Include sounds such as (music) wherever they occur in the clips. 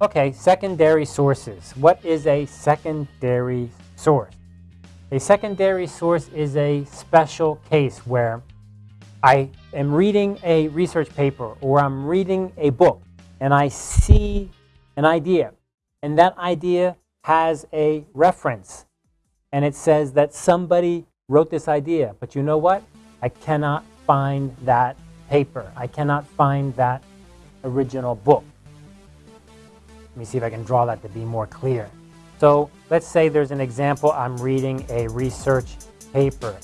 Okay, secondary sources. What is a secondary source? A secondary source is a special case where I am reading a research paper or I'm reading a book and I see an idea and that idea has a reference and it says that somebody wrote this idea. But you know what? I cannot find that paper. I cannot find that original book. Let me see if I can draw that to be more clear. So let's say there's an example. I'm reading a research paper.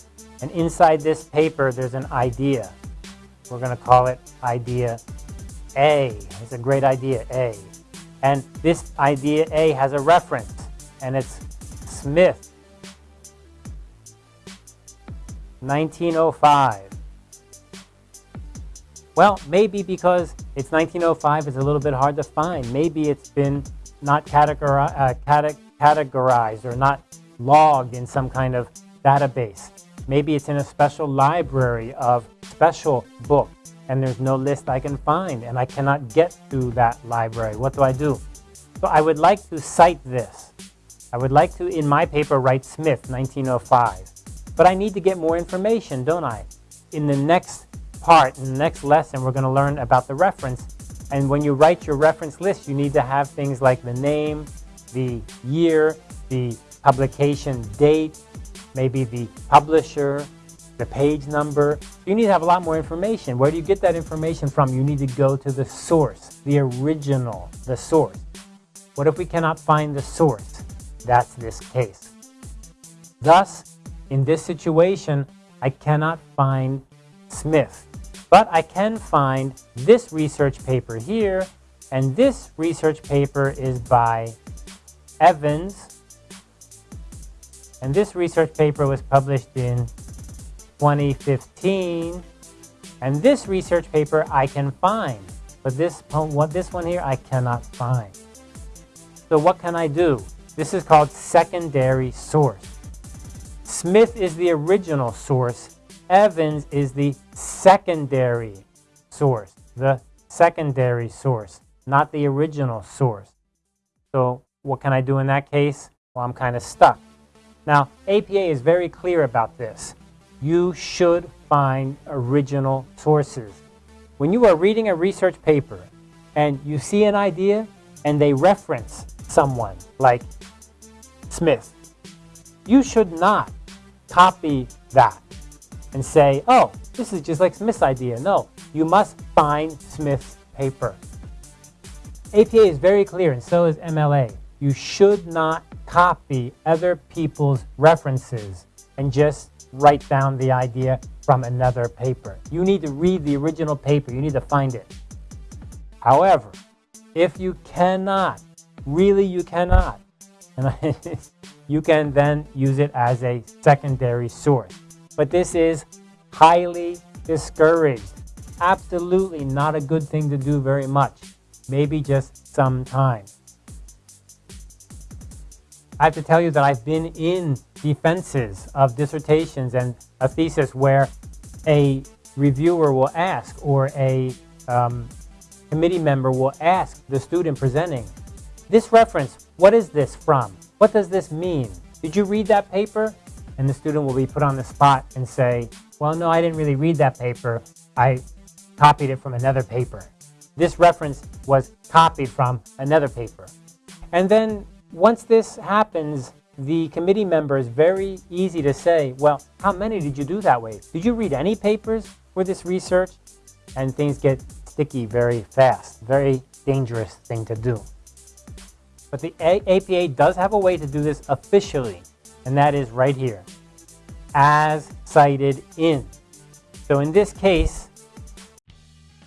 And inside this paper, there's an idea. We're going to call it idea A. It's a great idea, A. And this idea A has a reference, and it's Smith, 1905. Well, maybe because it's 1905, it's a little bit hard to find. Maybe it's been not categori uh, categorized or not logged in some kind of database. Maybe it's in a special library of special books and there's no list I can find and I cannot get to that library. What do I do? So I would like to cite this. I would like to, in my paper, write Smith, 1905. But I need to get more information, don't I? In the next part, in the next lesson, we're going to learn about the reference. And when you write your reference list, you need to have things like the name, the year, the publication date, maybe the publisher, the page number. You need to have a lot more information. Where do you get that information from? You need to go to the source, the original, the source. What if we cannot find the source? That's this case. Thus, in this situation, I cannot find Smith. But I can find this research paper here, and this research paper is by Evans. And this research paper was published in 2015. And this research paper I can find, but this, what, this one here I cannot find. So what can I do? This is called secondary source. Smith is the original source. Evans is the secondary source, the secondary source, not the original source. So what can I do in that case? Well, I'm kind of stuck. Now, APA is very clear about this. You should find original sources. When you are reading a research paper and you see an idea and they reference someone like Smith, you should not copy that and say, oh, this is just like Smith's idea. No, you must find Smith's paper. APA is very clear, and so is MLA. You should not copy other people's references and just write down the idea from another paper. You need to read the original paper. You need to find it. However, if you cannot, really you cannot, (laughs) you can then use it as a secondary source. But this is highly discouraged. Absolutely not a good thing to do very much. Maybe just sometimes. I have to tell you that I've been in defenses of dissertations and a thesis where a reviewer will ask or a um, committee member will ask the student presenting, this reference, what is this from? What does this mean? Did you read that paper? And the student will be put on the spot and say, well, no, I didn't really read that paper. I copied it from another paper. This reference was copied from another paper. And then once this happens, the committee member is very easy to say, well, how many did you do that way? Did you read any papers for this research? And things get sticky very fast, very dangerous thing to do. But the APA does have a way to do this officially, and that is right here, as cited in. So in this case,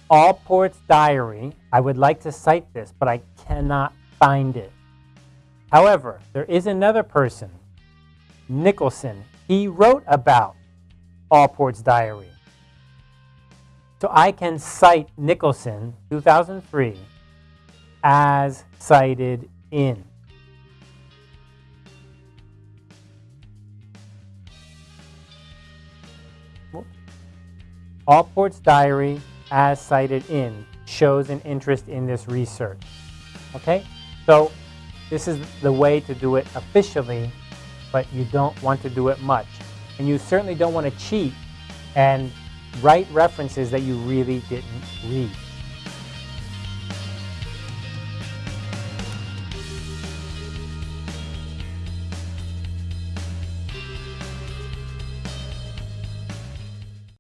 Allport's diary, I would like to cite this, but I cannot find it. However, there is another person, Nicholson. He wrote about Allport's diary. So I can cite Nicholson, 2003, as cited in. Allport's diary, as cited in, shows an interest in this research. Okay? So this is the way to do it officially, but you don't want to do it much. And you certainly don't want to cheat and write references that you really didn't read.